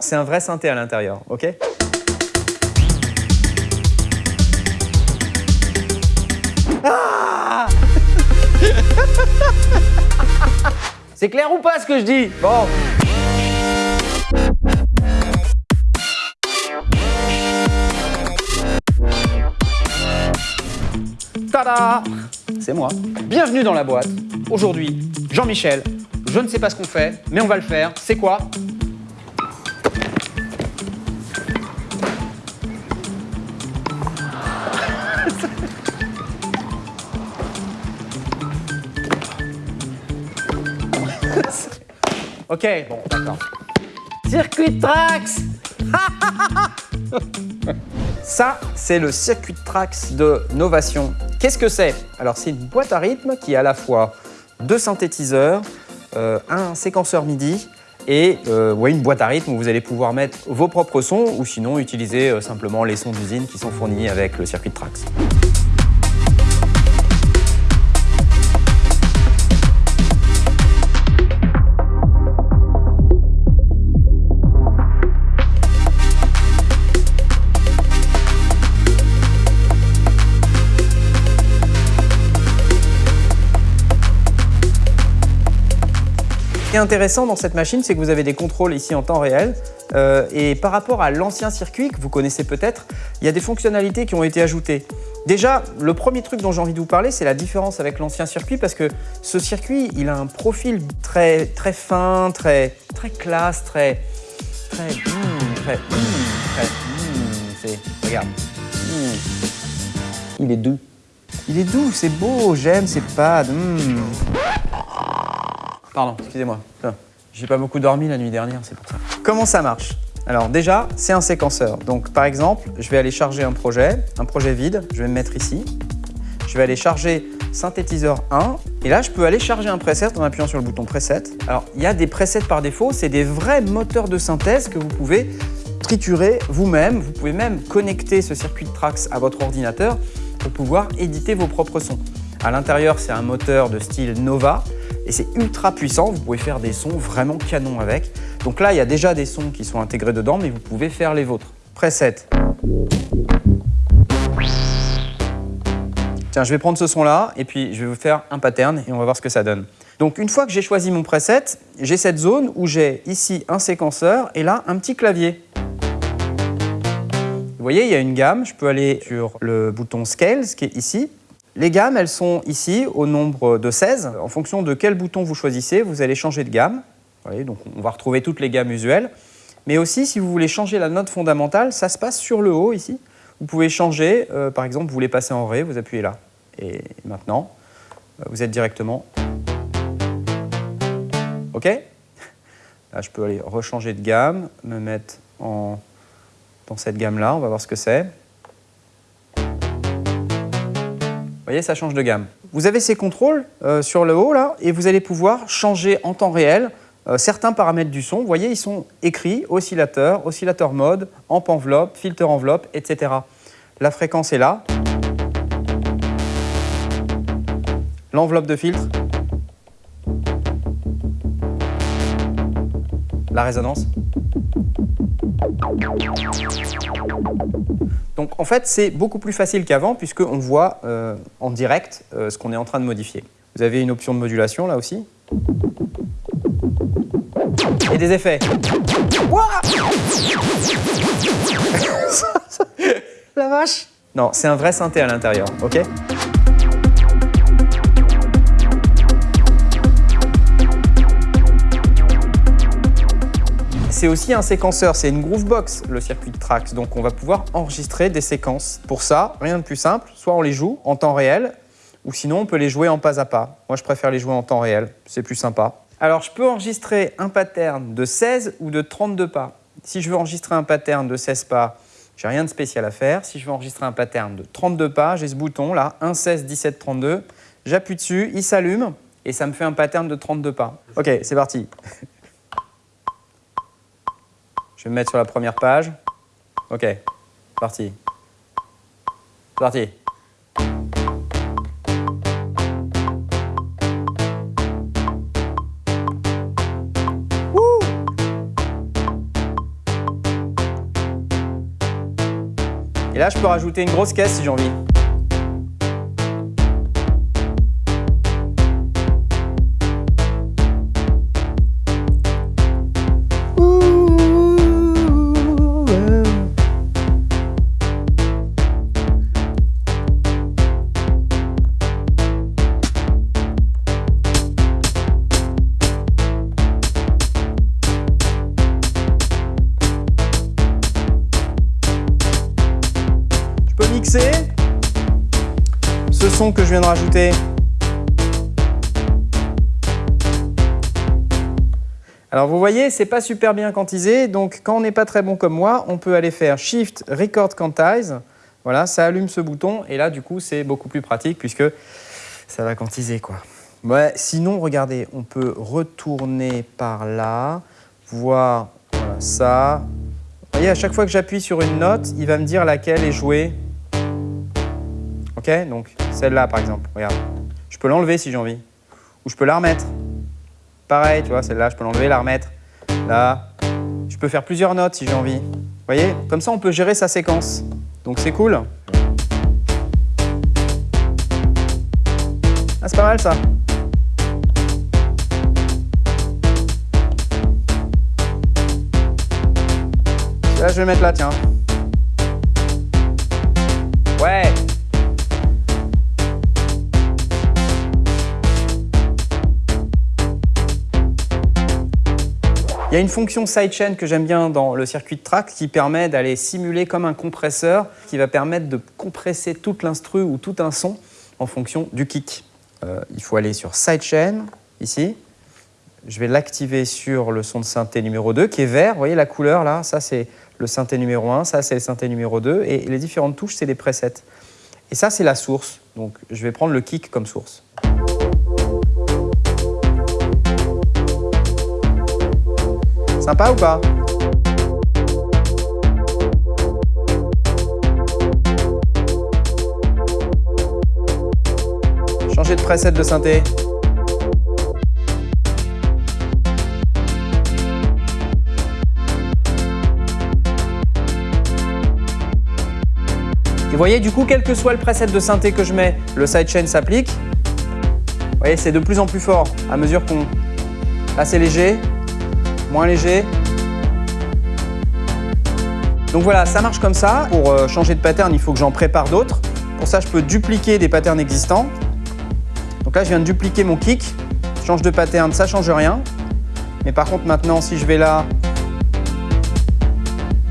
C'est un vrai synthé à l'intérieur, ok? Ah! C'est clair ou pas ce que je dis? Bon. Tada! C'est moi. Bienvenue dans la boîte. Aujourd'hui, Jean-Michel, je ne sais pas ce qu'on fait, mais on va le faire. C'est quoi? Ok, bon, d'accord. Circuit Trax Ça, c'est le circuit Trax de Novation. Qu'est-ce que c'est? Alors, c'est une boîte à rythme qui a à la fois deux synthétiseurs, euh, un séquenceur MIDI et euh, une boîte à rythme où vous allez pouvoir mettre vos propres sons ou sinon utiliser euh, simplement les sons d'usine qui sont fournis avec le circuit Trax. Ce qui est intéressant dans cette machine, c'est que vous avez des contrôles ici en temps réel. Euh, et par rapport à l'ancien circuit que vous connaissez peut-être, il y a des fonctionnalités qui ont été ajoutées. Déjà, le premier truc dont j'ai envie de vous parler, c'est la différence avec l'ancien circuit parce que ce circuit, il a un profil très, très fin, très, très classe, très... très... hmm, très... hmm, très hmm. Regarde. Il est doux. Il est doux, c'est beau, j'aime ces pads. Pardon, excusez-moi. J'ai pas beaucoup dormi la nuit dernière, c'est pour ça. Comment ça marche? Alors déjà, c'est un séquenceur. Donc par exemple, je vais aller charger un projet, un projet vide, je vais me mettre ici. Je vais aller charger synthétiseur 1 et là je peux aller charger un preset en appuyant sur le bouton preset. Alors il y a des presets par défaut, c'est des vrais moteurs de synthèse que vous pouvez triturer vous-même. Vous pouvez même connecter ce circuit de Trax à votre ordinateur pour pouvoir éditer vos propres sons. À l'intérieur, c'est un moteur de style Nova et c'est ultra puissant. Vous pouvez faire des sons vraiment canon avec. Donc là, il y a déjà des sons qui sont intégrés dedans, mais vous pouvez faire les vôtres. Preset. Tiens, je vais prendre ce son-là et puis je vais vous faire un pattern et on va voir ce que ça donne. Donc une fois que j'ai choisi mon preset, j'ai cette zone où j'ai ici un séquenceur et là un petit clavier. Vous voyez, il y a une gamme. Je peux aller sur le bouton Scale, ce qui est ici. Les gammes, elles sont ici au nombre de 16. En fonction de quel bouton vous choisissez, vous allez changer de gamme. Donc on va retrouver toutes les gammes usuelles. Mais aussi, si vous voulez changer la note fondamentale, ça se passe sur le haut ici. Vous pouvez changer, euh, par exemple, vous voulez passer en Ré, vous appuyez là. Et maintenant, euh, vous êtes directement... OK Là, je peux aller rechanger de gamme, me mettre en... dans cette gamme-là, on va voir ce que c'est. Voyez, ça change de gamme. Vous avez ces contrôles euh, sur le haut, là, et vous allez pouvoir changer en temps réel euh, certains paramètres du son. Vous voyez, ils sont écrits, oscillateur, oscillateur mode, amp enveloppe, filter enveloppe, etc. La fréquence est là. L'enveloppe de filtre. La résonance. Donc en fait, c'est beaucoup plus facile qu'avant puisqu'on voit euh, en direct euh, ce qu'on est en train de modifier. Vous avez une option de modulation là aussi. Et des effets. La vache Non, c'est un vrai synthé à l'intérieur, ok? C'est aussi un séquenceur, c'est une Groovebox, le circuit de Trax. Donc on va pouvoir enregistrer des séquences. Pour ça, rien de plus simple, soit on les joue en temps réel, ou sinon on peut les jouer en pas à pas. Moi je préfère les jouer en temps réel, c'est plus sympa. Alors je peux enregistrer un pattern de 16 ou de 32 pas. Si je veux enregistrer un pattern de 16 pas, j'ai rien de spécial à faire. Si je veux enregistrer un pattern de 32 pas, j'ai ce bouton là, 1, 16, 17, 32. J'appuie dessus, il s'allume et ça me fait un pattern de 32 pas. Ok, c'est parti. Je vais me mettre sur la première page. Ok, parti. Parti. Et là, je peux rajouter une grosse caisse si j'ai envie. Que je viens de rajouter. Alors vous voyez, c'est pas super bien quantisé, donc quand on n'est pas très bon comme moi, on peut aller faire Shift Record Quantize. Voilà, ça allume ce bouton et là du coup c'est beaucoup plus pratique puisque ça va quantiser quoi. Ouais, sinon regardez, on peut retourner par là, voir ça. Vous voyez, à chaque fois que j'appuie sur une note, il va me dire laquelle est jouée Donc celle-là par exemple, regarde. Je peux l'enlever si j'ai envie. Ou je peux la remettre. Pareil, tu vois, celle-là, je peux l'enlever, la remettre. Là, je peux faire plusieurs notes si j'ai envie. Vous voyez Comme ça, on peut gérer sa séquence. Donc c'est cool. Ah, c'est pas mal ça. Là, je vais mettre là, tiens. Il y a une fonction sidechain que j'aime bien dans le circuit de track qui permet d'aller simuler comme un compresseur qui va permettre de compresser toute l'instru ou tout un son en fonction du kick. Euh, il faut aller sur sidechain, ici. Je vais l'activer sur le son de synthé numéro 2 qui est vert. Vous voyez la couleur là? Ça c'est le synthé numéro 1, ça c'est le synthé numéro 2 et les différentes touches c'est des presets. Et ça c'est la source. Donc je vais prendre le kick comme source. Sympa ou pas Changer de preset de synthé. Et vous voyez, du coup, quel que soit le preset de synthé que je mets, le sidechain s'applique. Vous voyez, c'est de plus en plus fort à mesure qu'on... Là, c'est léger moins léger. Donc voilà, ça marche comme ça. Pour euh, changer de pattern, il faut que j'en prépare d'autres. Pour ça, je peux dupliquer des patterns existants. Donc là, je viens de dupliquer mon kick. Je change de pattern, ça change rien. Mais par contre, maintenant, si je vais là,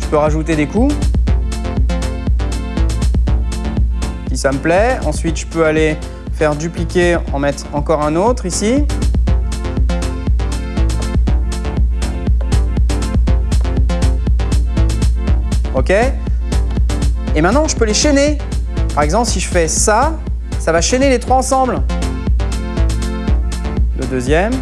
je peux rajouter des coups. Si ça me plaît. Ensuite, je peux aller faire dupliquer, en mettre encore un autre ici. Ok Et maintenant, je peux les chaîner. Par exemple, si je fais ça, ça va chaîner les trois ensemble. Le deuxième.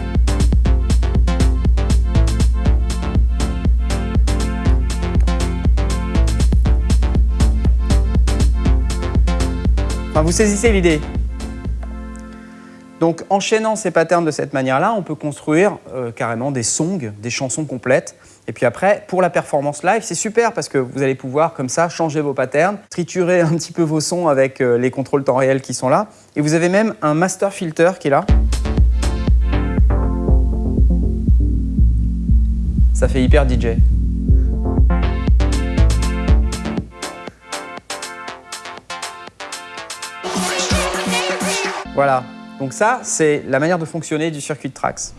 Enfin, vous saisissez l'idée. Donc, enchaînant ces patterns de cette manière-là, on peut construire euh, carrément des songs, des chansons complètes. Et puis après, pour la performance live, c'est super parce que vous allez pouvoir comme ça changer vos patterns, triturer un petit peu vos sons avec euh, les contrôles temps réel qui sont là. Et vous avez même un master filter qui est là. Ça fait hyper DJ. Voilà, donc ça, c'est la manière de fonctionner du circuit de Trax.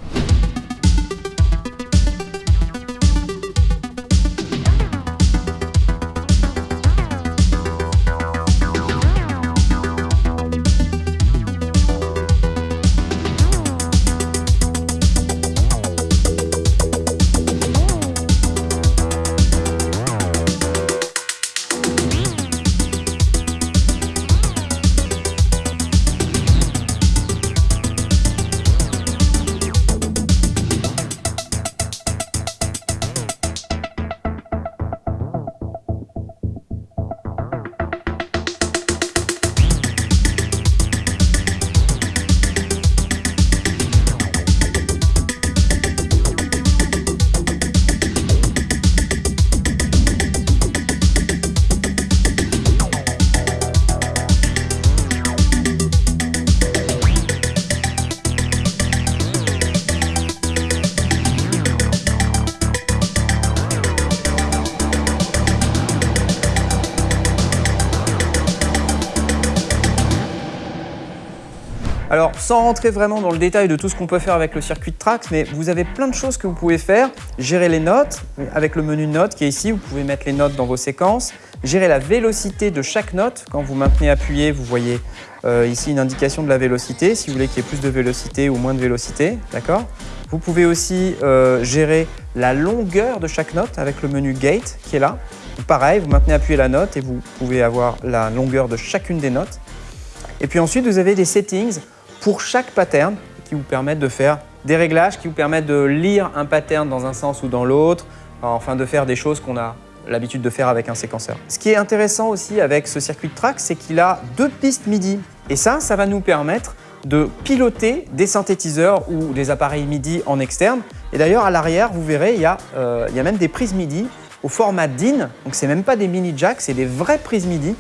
Alors, sans rentrer vraiment dans le détail de tout ce qu'on peut faire avec le circuit de Trax, mais vous avez plein de choses que vous pouvez faire. Gérer les notes, avec le menu notes qui est ici, vous pouvez mettre les notes dans vos séquences. Gérer la vélocité de chaque note. Quand vous maintenez appuyé, vous voyez euh, ici une indication de la vélocité, si vous voulez qu'il y ait plus de vélocité ou moins de vélocité, d'accord? Vous pouvez aussi euh, gérer la longueur de chaque note avec le menu Gate qui est là. Pareil, vous maintenez appuyé la note et vous pouvez avoir la longueur de chacune des notes. Et puis ensuite, vous avez des settings pour chaque pattern qui vous permettent de faire des réglages, qui vous permettent de lire un pattern dans un sens ou dans l'autre, enfin de faire des choses qu'on a l'habitude de faire avec un séquenceur. Ce qui est intéressant aussi avec ce circuit de track, c'est qu'il a deux pistes MIDI. Et ça, ça va nous permettre de piloter des synthétiseurs ou des appareils MIDI en externe. Et d'ailleurs, à l'arrière, vous verrez, il y, a, euh, il y a même des prises MIDI au format DIN. Donc, ce n'est même pas des mini jacks, c'est des vraies prises MIDI.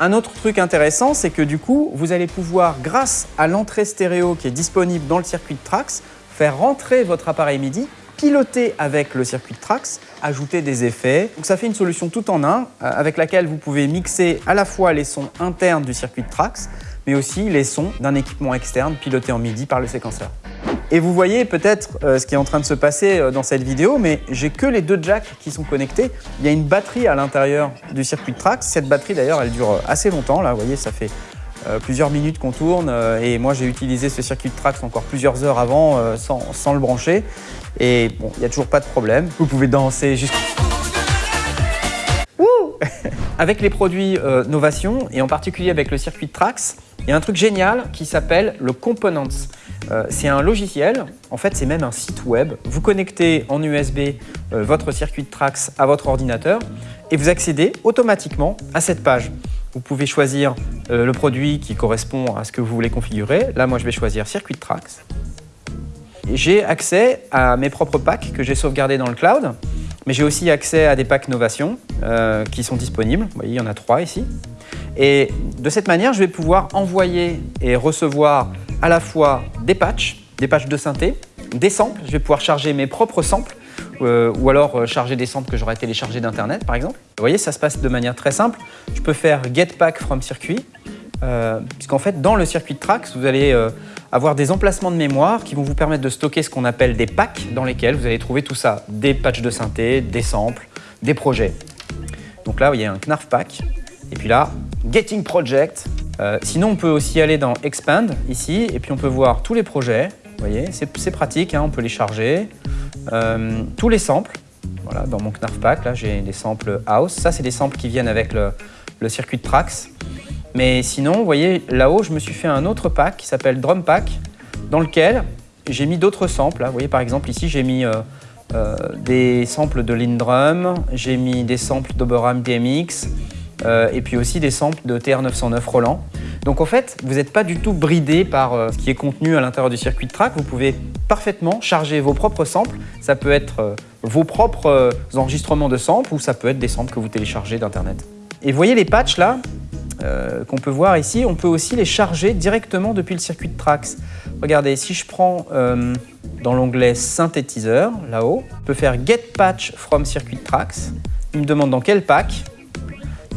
Un autre truc intéressant, c'est que du coup, vous allez pouvoir, grâce à l'entrée stéréo qui est disponible dans le circuit de Trax, faire rentrer votre appareil MIDI, piloter avec le circuit de Trax, ajouter des effets. Donc ça fait une solution tout en un, euh, avec laquelle vous pouvez mixer à la fois les sons internes du circuit de Trax, mais aussi les sons d'un équipement externe piloté en MIDI par le séquenceur. Et vous voyez peut-être euh, ce qui est en train de se passer euh, dans cette vidéo, mais j'ai que les deux jacks qui sont connectés. Il y a une batterie à l'intérieur du circuit de Trax. Cette batterie d'ailleurs, elle dure assez longtemps. Là, vous voyez, ça fait euh, plusieurs minutes qu'on tourne. et moi, j'ai utilisé ce circuit de Trax encore plusieurs heures avant sans, sans, le brancher. Et bon, il n'y a toujours pas de problème. Vous pouvez danser jusqu'à... avec les produits Novation, et en particulier avec le circuit de Trax, il y a un truc génial qui s'appelle le Components. Euh, c'est un logiciel, en fait c'est même un site web. Vous connectez en USB euh, votre circuit de Trax à votre ordinateur et vous accédez automatiquement à cette page. Vous pouvez choisir euh, le produit qui correspond à ce que vous voulez configurer. Là, moi, je vais choisir circuit de Trax. J'ai accès à mes propres packs que j'ai sauvegardés dans le cloud, mais j'ai aussi accès à des packs Novation qui sont disponibles. Vous voyez, il y en a trois ici. Et de cette manière, je vais pouvoir envoyer et recevoir à la fois des patchs, des patchs de synthé, des samples. Je vais pouvoir charger mes propres samples euh, ou alors euh, charger des samples que j'aurais téléchargés d'Internet, par exemple. Vous voyez, ça se passe de manière très simple. Je peux faire get pack from circuit, euh, puisqu'en fait, dans le circuit de Trax, vous allez avoir des emplacements de mémoire qui vont vous permettre de stocker ce qu'on appelle des packs, dans lesquels vous allez trouver tout ça, des patchs de synthé, des samples, des projets. Donc là, il y a un Knarf pack, et puis là, Getting Project. Euh, sinon, on peut aussi aller dans Expand, ici, et puis on peut voir tous les projets. Vous voyez, c'est pratique, hein, on peut les charger. Euh, tous les samples. Voilà, dans mon Knarf Pack, là, j'ai des samples House. Ça, c'est des samples qui viennent avec le, circuit de Trax. Mais sinon, vous voyez, là-haut, je me suis fait un autre pack qui s'appelle Drum Pack, dans lequel j'ai mis d'autres samples. Vous voyez, par exemple, ici, j'ai mis euh, des samples de Lindrum, j'ai mis des samples d'Oberheim DMX, euh, et puis aussi des samples de TR909 Roland. Donc en fait, vous n'êtes pas du tout bridé par euh, ce qui est contenu à l'intérieur du circuit de track. Vous pouvez parfaitement charger vos propres samples. Ça peut être euh, vos propres enregistrements de samples ou ça peut être des samples que vous téléchargez d'Internet. Et vous voyez les patchs là qu'on peut voir ici, on peut aussi les charger directement depuis le circuit de Trax. Regardez, si je prends dans l'onglet synthétiseur, là-haut, je peux faire Get Patch from Circuit Trax. Il me demande dans quel pack.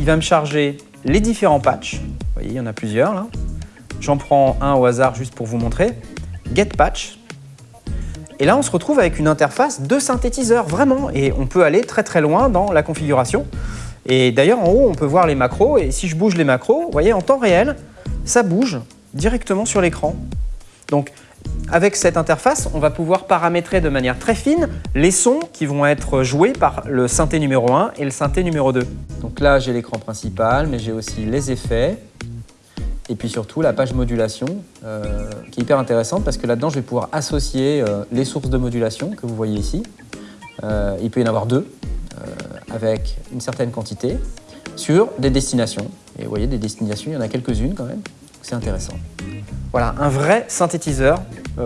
Va me charger les différents patchs. Vous voyez, il y en a plusieurs là. J'en prends un au hasard juste pour vous montrer. Get patch. Et là, on se retrouve avec une interface de synthétiseur, vraiment. Et on peut aller très très loin dans la configuration. Et d'ailleurs, en haut, on peut voir les macros. Et si je bouge les macros, vous voyez, en temps réel, ça bouge directement sur l'écran. Donc, avec cette interface, on va pouvoir paramétrer de manière très fine les sons qui vont être joués par le synthé numéro 1 et le synthé numéro 2. Donc là, j'ai l'écran principal, mais j'ai aussi les effets et puis surtout la page modulation euh, qui est hyper intéressante parce que là-dedans, je vais pouvoir associer euh, les sources de modulation que vous voyez ici. Euh, il peut y en avoir deux avec une certaine quantité sur des destinations. Et vous voyez, des destinations, il y en a quelques-unes quand même. C'est intéressant. Voilà, un vrai synthétiseur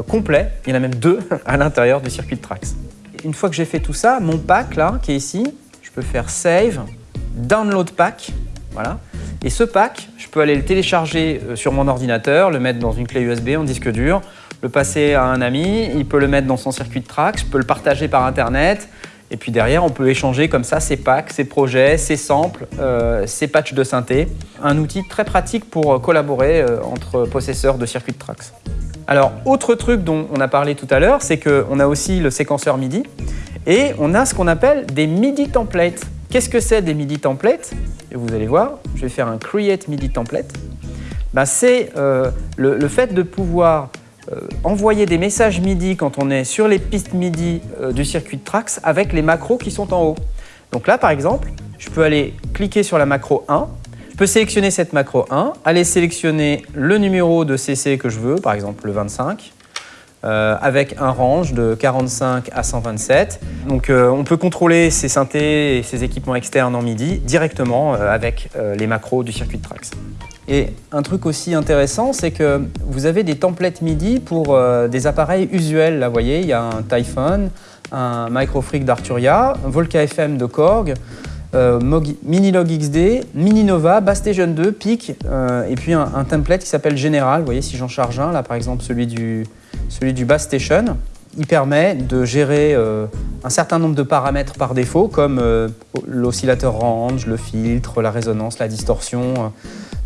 complet. Il y en a même deux à l'intérieur du circuit de Trax. Une fois que j'ai fait tout ça, mon pack là, qui est ici, je peux faire Save, Download Pack, voilà. Et ce pack, je peux aller le télécharger euh, sur mon ordinateur, le mettre dans une clé USB en disque dur, le passer à un ami, il peut le mettre dans son circuit de Trax, je peux le partager par Internet, et puis derrière, on peut échanger comme ça ses packs, ses projets, ses samples, euh, ses patchs de synthé. Un outil très pratique pour collaborer entre possesseurs de circuits de Trax. Alors, autre truc dont on a parlé tout à l'heure, c'est qu'on a aussi le séquenceur MIDI et on a ce qu'on appelle des MIDI templates. Qu'est-ce que c'est des MIDI templates? Et vous allez voir, je vais faire un Create MIDI template. Ben, c'est euh, le, fait de pouvoir euh, envoyer des messages MIDI quand on est sur les pistes MIDI euh, du circuit de Trax avec les macros qui sont en haut. Donc là, par exemple, je peux aller cliquer sur la macro 1, je peux sélectionner cette macro 1, aller sélectionner le numéro de CC que je veux, par exemple le 25, euh, avec un range de 45 à 127. Donc on peut contrôler ces synthés et ces équipements externes en MIDI directement avec les macros du circuit de Trax. Et un truc aussi intéressant, c'est que vous avez des templates MIDI pour euh, des appareils usuels. Là, vous voyez, il y a un Typhon, un Microfreak d'Arturia, un Volca FM de Korg, euh, Minilog XD, Mininova, Bass Station 2, PIC, euh, et puis un, template qui s'appelle General. Vous voyez, si j'en charge un, là par exemple celui du, celui du Bass Station, il permet de gérer un certain nombre de paramètres par défaut, comme l'oscillateur range, le filtre, la résonance, la distorsion.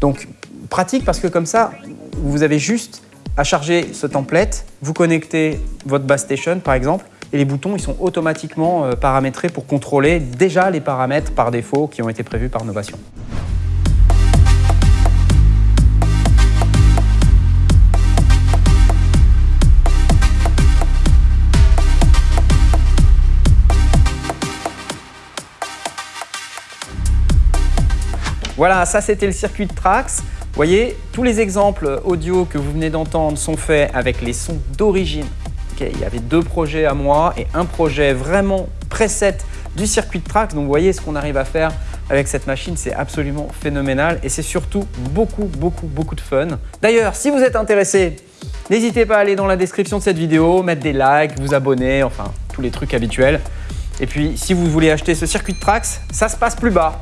Donc pratique parce que comme ça, vous avez juste à charger ce template, vous connectez votre bass station par exemple, et les boutons ils sont automatiquement euh, paramétrés pour contrôler déjà les paramètres par défaut qui ont été prévus par Novation. Voilà, ça c'était le circuit de Trax. Vous voyez, tous les exemples audio que vous venez d'entendre sont faits avec les sons d'origine. Il y avait deux projets à moi et un projet vraiment preset du circuit de Trax. Donc vous voyez ce qu'on arrive à faire avec cette machine, c'est absolument phénoménal et c'est surtout beaucoup, beaucoup, beaucoup de fun. D'ailleurs, si vous êtes intéressé, n'hésitez pas à aller dans la description de cette vidéo, mettre des likes, vous abonner, enfin tous les trucs habituels. Et puis, si vous voulez acheter ce circuit de Trax, ça se passe plus bas,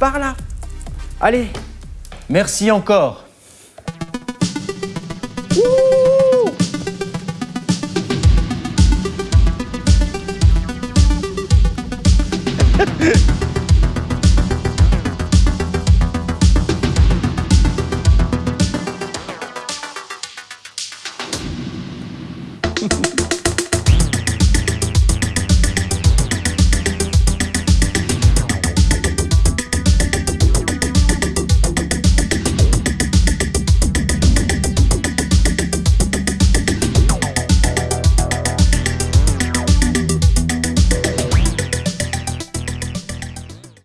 par là. Allez, merci encore.